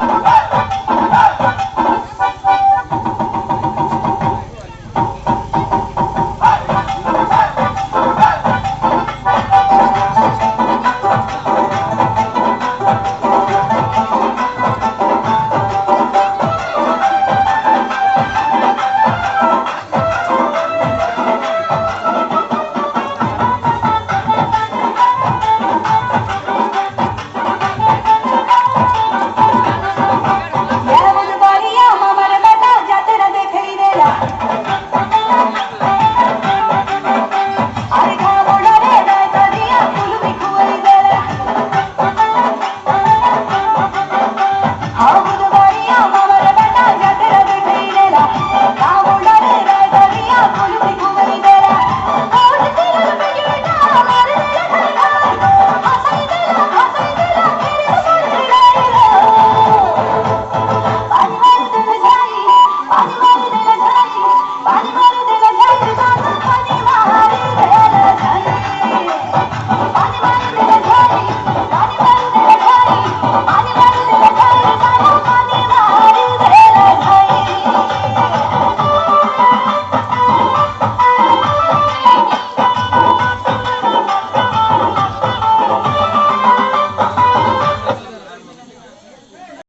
Ha ha ha!